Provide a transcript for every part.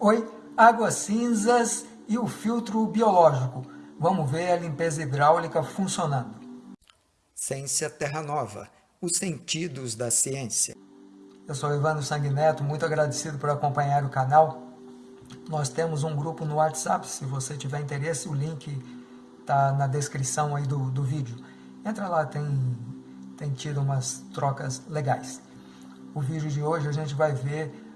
Oi, águas cinzas e o filtro biológico. Vamos ver a limpeza hidráulica funcionando. Ciência Terra Nova, os sentidos da ciência. Eu sou Ivano Sanguineto, muito agradecido por acompanhar o canal. Nós temos um grupo no WhatsApp, se você tiver interesse, o link está na descrição aí do, do vídeo. Entra lá, tem, tem tido umas trocas legais. O vídeo de hoje a gente vai ver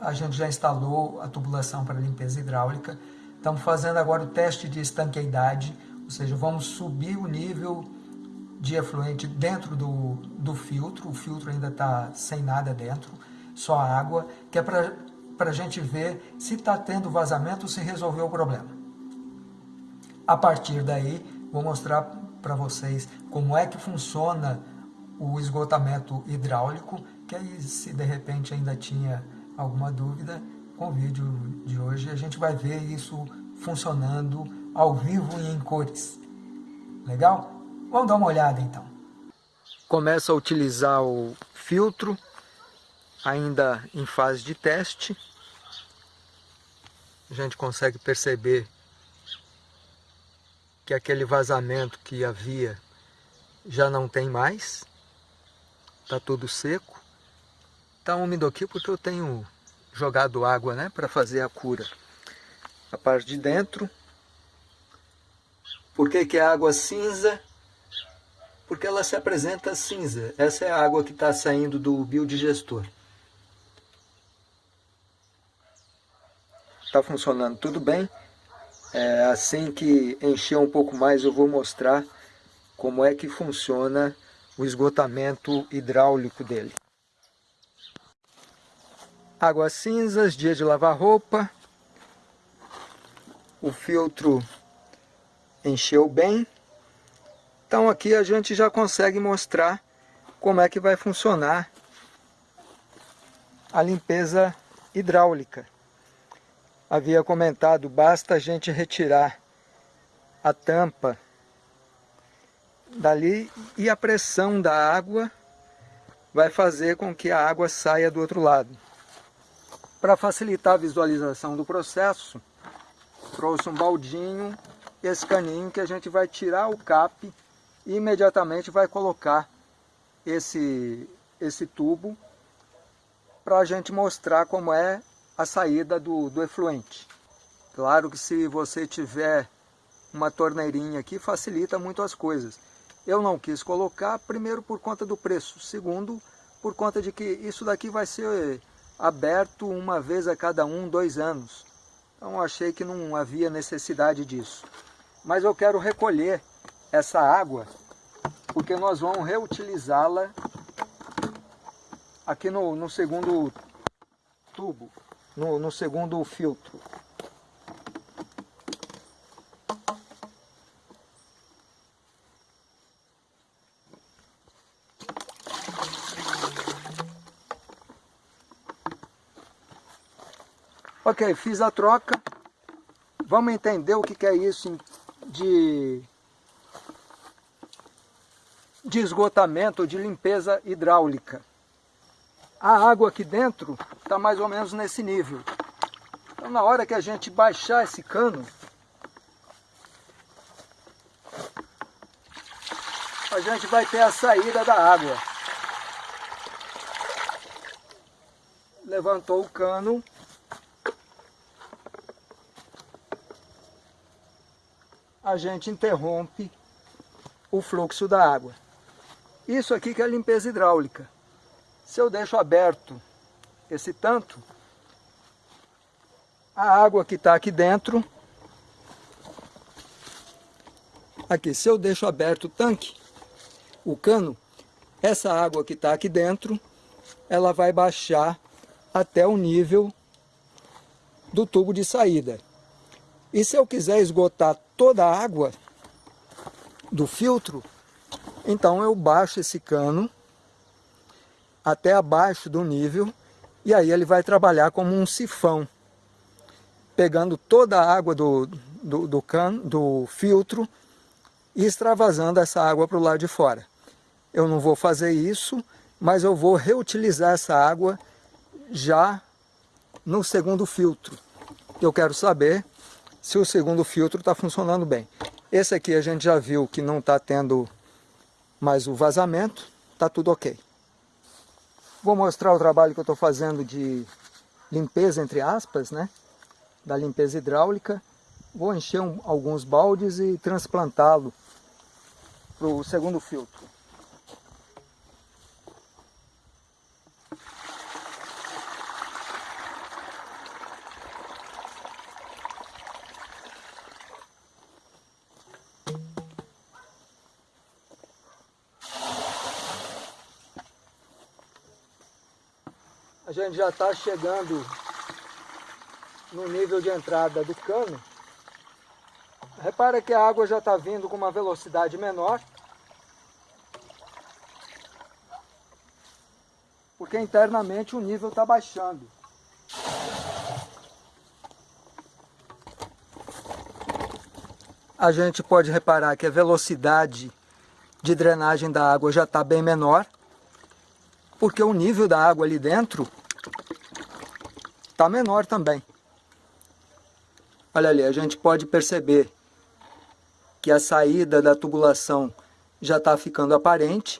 a gente já instalou a tubulação para limpeza hidráulica. Estamos fazendo agora o teste de estanqueidade, ou seja, vamos subir o nível de efluente dentro do, do filtro, o filtro ainda está sem nada dentro, só água, que é para a gente ver se está tendo vazamento, se resolveu o problema. A partir daí, vou mostrar para vocês como é que funciona o esgotamento hidráulico, que aí se de repente ainda tinha alguma dúvida, com o vídeo de hoje a gente vai ver isso funcionando ao vivo e em cores. Legal? Vamos dar uma olhada então. Começa a utilizar o filtro, ainda em fase de teste. A gente consegue perceber que aquele vazamento que havia já não tem mais. Está tudo seco. Está úmido aqui porque eu tenho jogado água né, para fazer a cura. A parte de dentro. Por que, que é água cinza? Porque ela se apresenta cinza. Essa é a água que está saindo do biodigestor. Está funcionando tudo bem. É, assim que encher um pouco mais eu vou mostrar como é que funciona o esgotamento hidráulico dele. Águas cinzas, dia de lavar roupa. O filtro encheu bem. Então aqui a gente já consegue mostrar como é que vai funcionar a limpeza hidráulica. Havia comentado, basta a gente retirar a tampa dali e a pressão da água vai fazer com que a água saia do outro lado. Para facilitar a visualização do processo, trouxe um baldinho, esse caninho que a gente vai tirar o cap e imediatamente vai colocar esse, esse tubo para a gente mostrar como é a saída do, do efluente. Claro que se você tiver uma torneirinha aqui, facilita muito as coisas. Eu não quis colocar, primeiro por conta do preço, segundo por conta de que isso daqui vai ser aberto uma vez a cada um, dois anos. Então achei que não havia necessidade disso. Mas eu quero recolher essa água, porque nós vamos reutilizá-la aqui no, no, segundo tubo, no, no segundo filtro. Ok, fiz a troca. Vamos entender o que é isso de, de esgotamento, de limpeza hidráulica. A água aqui dentro está mais ou menos nesse nível. Então na hora que a gente baixar esse cano, a gente vai ter a saída da água. Levantou o cano, a gente interrompe o fluxo da água. Isso aqui que é a limpeza hidráulica. Se eu deixo aberto esse tanto, a água que está aqui dentro, aqui, se eu deixo aberto o tanque, o cano, essa água que está aqui dentro, ela vai baixar até o nível do tubo de saída. E se eu quiser esgotar toda a água do filtro, então eu baixo esse cano até abaixo do nível e aí ele vai trabalhar como um sifão, pegando toda a água do, do, do, cano, do filtro e extravasando essa água para o lado de fora. Eu não vou fazer isso, mas eu vou reutilizar essa água já no segundo filtro. eu quero saber se o segundo filtro está funcionando bem. Esse aqui a gente já viu que não está tendo mais o vazamento, está tudo ok. Vou mostrar o trabalho que eu estou fazendo de limpeza, entre aspas, né? Da limpeza hidráulica. Vou encher um, alguns baldes e transplantá-lo para o segundo filtro. A gente já está chegando no nível de entrada do cano. Repara que a água já está vindo com uma velocidade menor. Porque internamente o nível está baixando. A gente pode reparar que a velocidade de drenagem da água já está bem menor porque o nível da água ali dentro está menor também. Olha ali, a gente pode perceber que a saída da tubulação já está ficando aparente.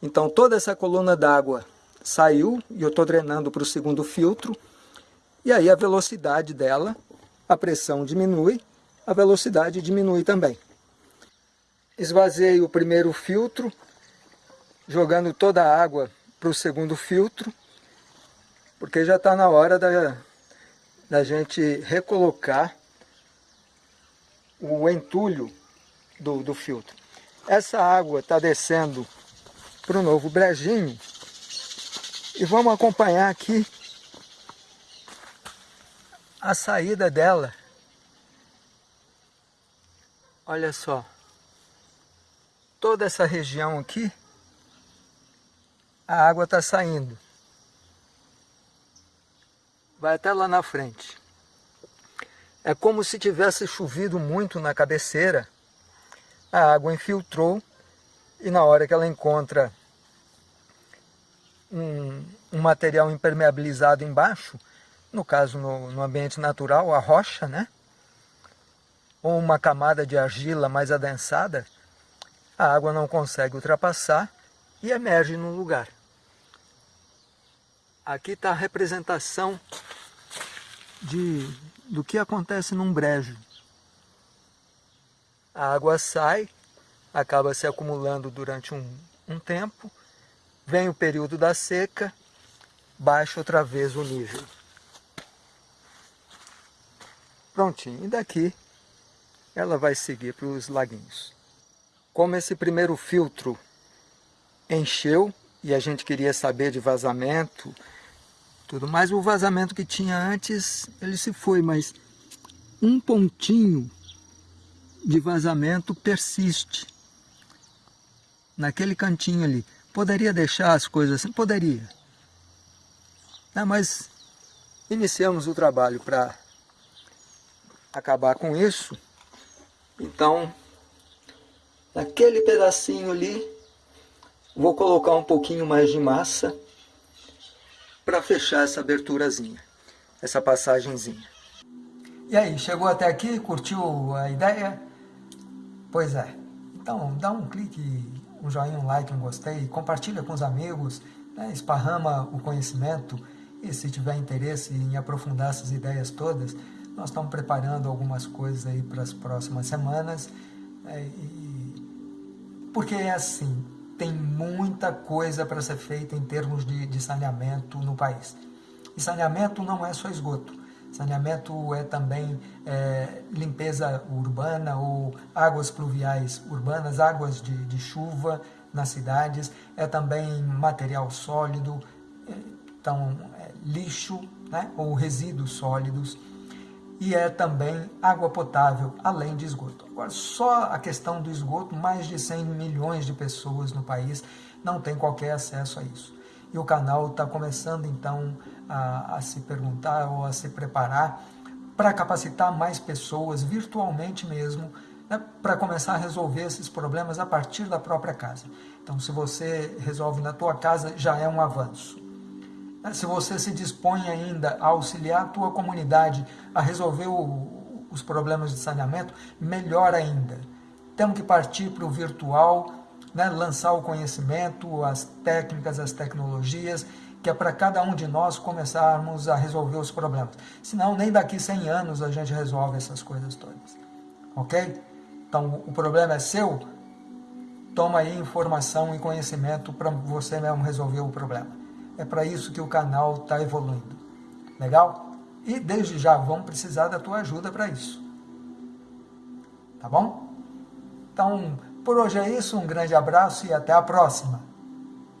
Então toda essa coluna d'água saiu e eu estou drenando para o segundo filtro. E aí a velocidade dela, a pressão diminui, a velocidade diminui também. Esvaziei o primeiro filtro, jogando toda a água para o segundo filtro, porque já está na hora da, da gente recolocar o entulho do, do filtro. Essa água está descendo para o novo brejinho e vamos acompanhar aqui a saída dela. Olha só, toda essa região aqui a água está saindo. Vai até lá na frente. É como se tivesse chovido muito na cabeceira, a água infiltrou e na hora que ela encontra um, um material impermeabilizado embaixo, no caso no, no ambiente natural, a rocha, né? ou uma camada de argila mais adensada, a água não consegue ultrapassar e emerge num lugar. Aqui está a representação de, do que acontece num brejo. A água sai, acaba se acumulando durante um, um tempo, vem o período da seca, baixa outra vez o nível. Prontinho, e daqui ela vai seguir para os laguinhos. Como esse primeiro filtro encheu e a gente queria saber de vazamento, tudo mais. O vazamento que tinha antes, ele se foi, mas um pontinho de vazamento persiste naquele cantinho ali. Poderia deixar as coisas assim? Poderia. Não, mas iniciamos o trabalho para acabar com isso. Então, naquele pedacinho ali, Vou colocar um pouquinho mais de massa para fechar essa aberturazinha, essa passagenzinha. E aí, chegou até aqui? Curtiu a ideia? Pois é. Então, dá um clique, um joinha, um like, um gostei, compartilha com os amigos, né? esparrama o conhecimento e se tiver interesse em aprofundar essas ideias todas, nós estamos preparando algumas coisas aí para as próximas semanas. É, e, porque é assim, tem muita coisa para ser feita em termos de, de saneamento no país. E saneamento não é só esgoto. Saneamento é também é, limpeza urbana ou águas pluviais urbanas, águas de, de chuva nas cidades, é também material sólido, é, então é, lixo né, ou resíduos sólidos, e é também água potável, além de esgoto. Agora, só a questão do esgoto, mais de 100 milhões de pessoas no país não têm qualquer acesso a isso. E o canal está começando, então, a, a se perguntar ou a se preparar para capacitar mais pessoas, virtualmente mesmo, né, para começar a resolver esses problemas a partir da própria casa. Então, se você resolve na tua casa, já é um avanço. Né? Se você se dispõe ainda a auxiliar a tua comunidade a resolver o, os problemas de saneamento, melhor ainda. Temos que partir para o virtual, né? lançar o conhecimento, as técnicas, as tecnologias, que é para cada um de nós começarmos a resolver os problemas. Senão, nem daqui 100 anos a gente resolve essas coisas todas. Ok? Então, o problema é seu, toma aí informação e conhecimento para você mesmo resolver o problema. É para isso que o canal está evoluindo. Legal? E desde já vamos precisar da tua ajuda para isso. Tá bom? Então, por hoje é isso. Um grande abraço e até a próxima.